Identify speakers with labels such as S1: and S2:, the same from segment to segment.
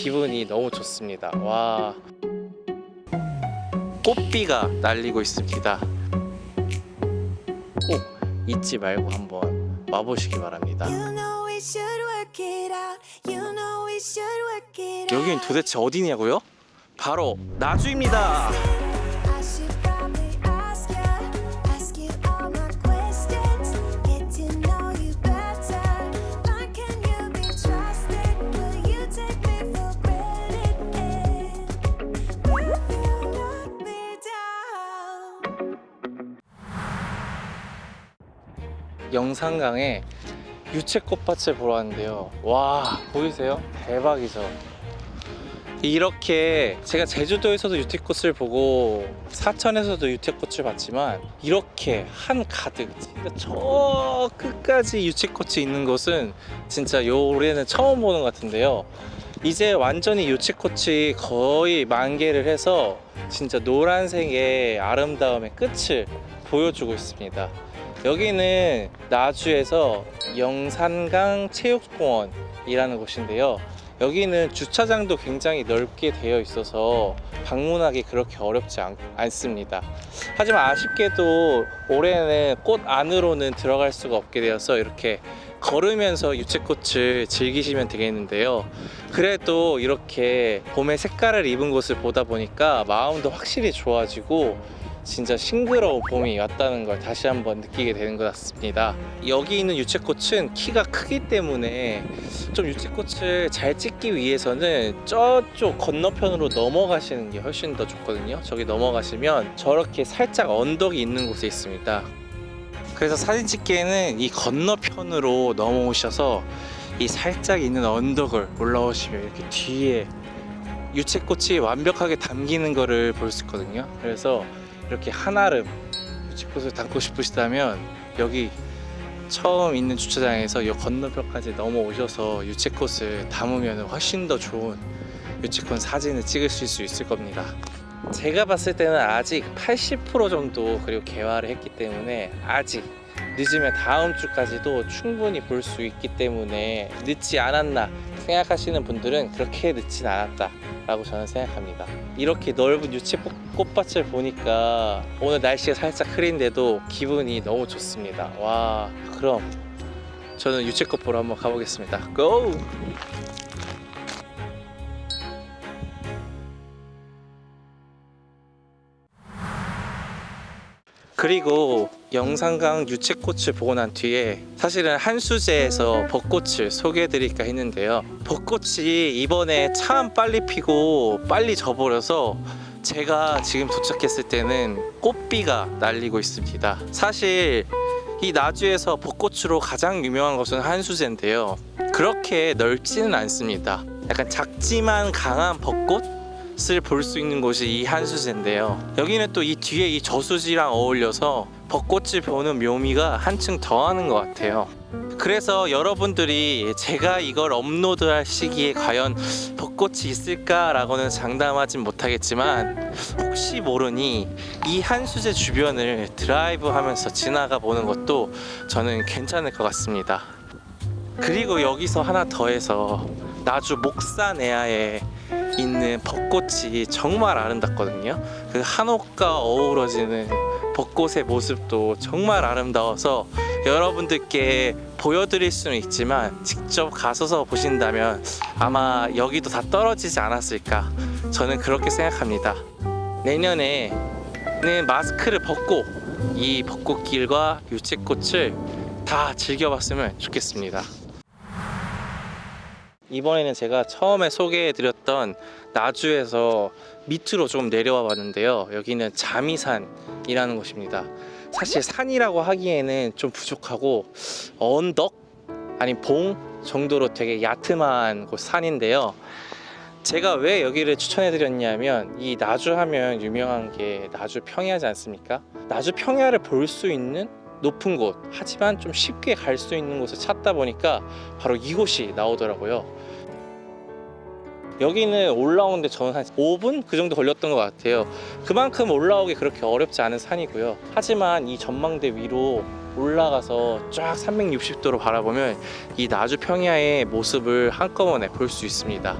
S1: 기분이 너무 좋습니다. 와. 꽃비가 날리고 있습니다. 꼭 잊지 말고 한번 와보시기 바랍니다. 여긴 도대체 어디냐고요? 바로 나주입니다 영산강에 유채꽃밭을 보러 왔는데요. 와 보이세요? 대박이죠? 이렇게 제가 제주도에서도 유채꽃을 보고 사천에서도 유채꽃을 봤지만 이렇게 한 가득 진짜 저 끝까지 유채꽃이 있는 곳은 진짜 요 올해는 처음 보는 것 같은데요. 이제 완전히 유채꽃이 거의 만개를 해서 진짜 노란색의 아름다움의 끝을 보여주고 있습니다 여기는 나주에서 영산강 체육공원이라는 곳인데요. 여기는 주차장도 굉장히 넓게 되어 있어서 방문하기 그렇게 어렵지 않, 않습니다. 하지만 아쉽게도 올해는 꽃 안으로는 들어갈 수가 없게 되어서 이렇게 걸으면서 유채꽃을 즐기시면 되겠는데요. 그래도 이렇게 봄의 색깔을 입은 곳을 보다 보니까 마음도 확실히 좋아지고 진짜 싱그러운 봄이 왔다는 걸 다시 한번 느끼게 되는 것 같습니다. 여기 있는 유채꽃은 키가 크기 때문에 좀 유채꽃을 잘 찍기 위해서는 저쪽 건너편으로 넘어가시는 게 훨씬 더 좋거든요. 저기 넘어가시면 저렇게 살짝 언덕이 있는 곳에 있습니다. 그래서 사진 찍기에는 이 건너편으로 넘어오셔서 이 살짝 있는 언덕을 올라오시면 이렇게 뒤에 유채꽃이 완벽하게 담기는 거를 볼 수 있거든요. 그래서 이렇게 한아름 유채꽃을 담고 싶으시다면 여기 처음 있는 주차장에서 이 건너편까지 넘어오셔서 유채꽃을 담으면 훨씬 더 좋은 유채꽃 사진을 찍으실 수 있을 겁니다. 제가 봤을 때는 아직 80% 정도 그리고 개화를 했기 때문에 아직 늦으면 다음 주까지도 충분히 볼 수 있기 때문에 늦지 않았나 생각하시는 분들은 그렇게 늦진 않았다 라고 저는 생각합니다. 이렇게 넓은 유채 꽃밭을 보니까 오늘 날씨가 살짝 흐린데도 기분이 너무 좋습니다. 와 그럼 저는 유채꽃 보러 한번 가보겠습니다. 고! 그리고 영산강 유채꽃을 보고 난 뒤에 사실은 한수제에서 벚꽃을 소개해드릴까 했는데요. 벚꽃이 이번에 참 빨리 피고 빨리 져버려서 제가 지금 도착했을 때는 꽃비가 날리고 있습니다. 사실 이 나주에서 벚꽃으로 가장 유명한 것은 한수제인데요. 그렇게 넓지는 않습니다. 약간 작지만 강한 벚꽃 을 볼 수 있는 곳이 이 한수제인데요. 여기는 또 이 뒤에 이 저수지랑 어울려서 벚꽃을 보는 묘미가 한층 더하는 것 같아요. 그래서 여러분들이 제가 이걸 업로드할 시기에 과연 벚꽃이 있을까 라고는 장담하진 못하겠지만 혹시 모르니 이 한수제 주변을 드라이브 하면서 지나가 보는 것도 저는 괜찮을 것 같습니다. 그리고 여기서 하나 더해서 나주 목산에아에 있는 벚꽃이 정말 아름답거든요. 그 한옥과 어우러지는 벚꽃의 모습도 정말 아름다워서 여러분들께 보여드릴 수는 있지만 직접 가서서 보신다면 아마 여기도 다 떨어지지 않았을까 저는 그렇게 생각합니다. 내년에는 마스크를 벗고 이 벚꽃길과 유채꽃을 다 즐겨봤으면 좋겠습니다 이번에는 제가 처음에 소개해드렸던 나주에서 밑으로 좀 내려와 봤는데요. 여기는 자미산이라는 곳입니다. 사실 산이라고 하기에는 좀 부족하고 언덕? 아니 봉 정도로 되게 야트한 곳 산인데요. 제가 왜 여기를 추천해 드렸냐면 이 나주 하면 유명한 게 나주 평야지 않습니까? 나주 평야를 볼 수 있는 높은 곳 하지만 좀 쉽게 갈 수 있는 곳을 찾다 보니까 바로 이곳이 나오더라고요. 여기는 올라오는데 저는 한 5분 그 정도 걸렸던 것 같아요. 그만큼 올라오기 그렇게 어렵지 않은 산이고요. 하지만 이 전망대 위로 올라가서 쫙 360도로 바라보면 이 나주 평야의 모습을 한꺼번에 볼 수 있습니다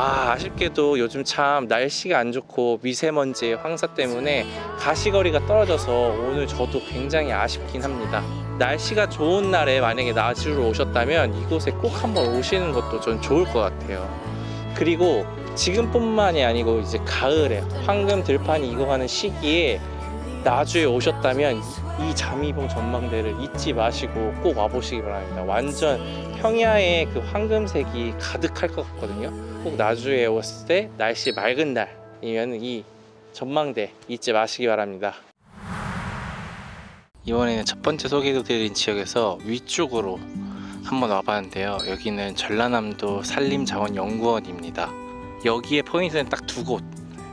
S1: 아 아쉽게도 요즘 참 날씨가 안 좋고 미세먼지의 황사 때문에 가시거리가 떨어져서 오늘 저도 굉장히 아쉽긴 합니다. 날씨가 좋은 날에 만약에 나주로 오셨다면 이곳에 꼭 한번 오시는 것도 전 좋을 것 같아요. 그리고 지금뿐만이 아니고 이제 가을에 황금 들판이 익어가는 시기에 나주에 오셨다면 이 자미봉 전망대를 잊지 마시고 꼭 와보시기 바랍니다. 완전 평야에 그 황금색이 가득할 것 같거든요. 꼭 나주에 왔을 때 날씨 맑은 날이면 이 전망대 잊지 마시기 바랍니다. 이번에는 첫 번째 소개해드린 지역에서 위쪽으로 한번 와봤는데요. 여기는 전라남도 산림자원연구원입니다. 여기에 포인트는 딱 두 곳.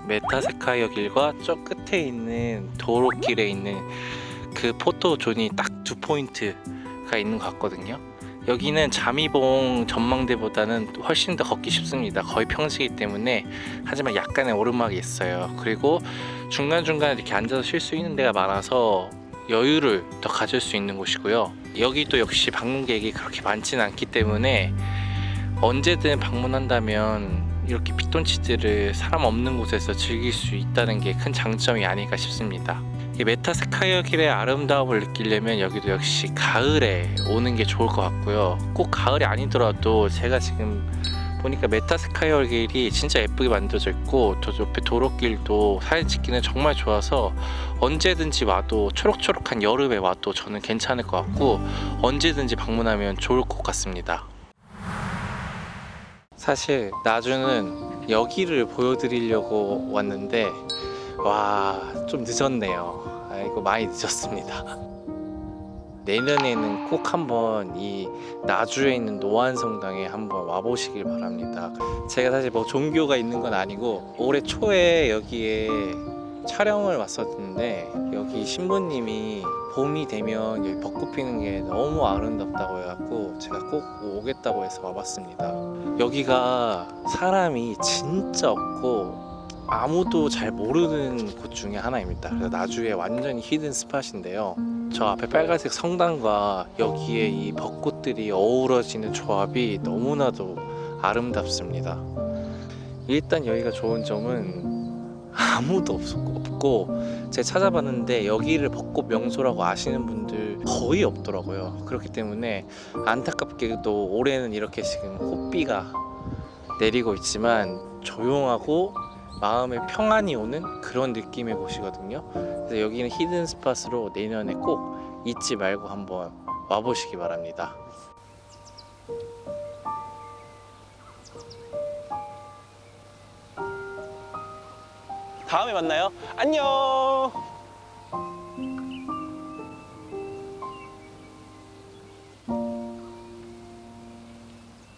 S1: 메타세쿼이아 길과 저 끝에 있는 도로길에 있는 그 포토존이 딱 두 포인트가 있는 것 같거든요. 여기는 자미봉 전망대보다는 훨씬 더 걷기 쉽습니다. 거의 평지이기 때문에 하지만 약간의 오르막이 있어요. 그리고 중간중간에 이렇게 앉아서 쉴 수 있는 데가 많아서 여유를 더 가질 수 있는 곳이고요. 여기도 역시 방문객이 그렇게 많지는 않기 때문에 언제든 방문한다면 이렇게 피톤치드를 사람 없는 곳에서 즐길 수 있다는 게 큰 장점이 아닐까 싶습니다. 이 메타세쿼이아 길의 아름다움을 느끼려면 여기도 역시 가을에 오는 게 좋을 것 같고요. 꼭 가을이 아니더라도 제가 지금 보니까 메타세쿼이아 길이 진짜 예쁘게 만들어져 있고 저 옆에 도로길도 사진 찍기는 정말 좋아서 언제든지 와도 초록초록한 여름에 와도 저는 괜찮을 것 같고 언제든지 방문하면 좋을 것 같습니다. 사실 나주는 여기를 보여드리려고 왔는데 와 좀 늦었네요. 아이고 많이 늦었습니다. 내년에는 꼭 한번 이 나주에 있는 노안성당에 한번 와보시길 바랍니다. 제가 사실 뭐 종교가 있는 건 아니고 올해 초에 여기에 촬영을 왔었는데 여기 신부님이 봄이 되면 여기 벚꽃 피는 게 너무 아름답다고 해갖고 제가 꼭 오겠다고 해서 와봤습니다. 여기가 사람이 진짜 없고 아무도 잘 모르는 곳 중에 하나입니다. 그래서 나주에 완전히 히든 스팟인데요. 저 앞에 빨간색 성당과 여기에 이 벚꽃들이 어우러지는 조합이 너무나도 아름답습니다. 일단 여기가 좋은 점은 아무도 없었고 없고 제가 찾아봤는데 여기를 벚꽃 명소라고 아시는 분들 거의 없더라고요. 그렇기 때문에 안타깝게도 올해는 이렇게 지금 꽃비가 내리고 있지만 조용하고 마음에 평안이 오는 그런 느낌의 곳이거든요. 그래서 여기는 히든 스팟으로 내년에 꼭 잊지 말고 한번 와보시기 바랍니다.
S2: 다음에 만나요. 안녕.